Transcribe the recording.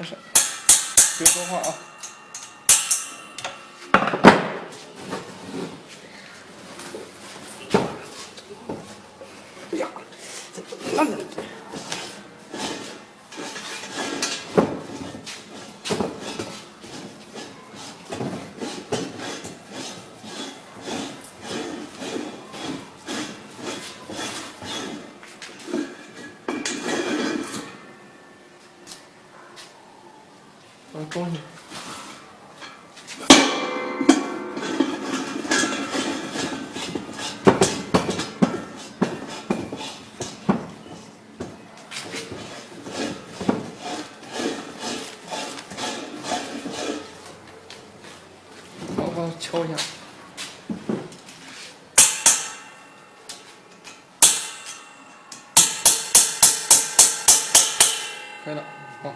开始，别说话啊。哎呀，慢点。啊，恭喜！帮我敲一下。开了，好。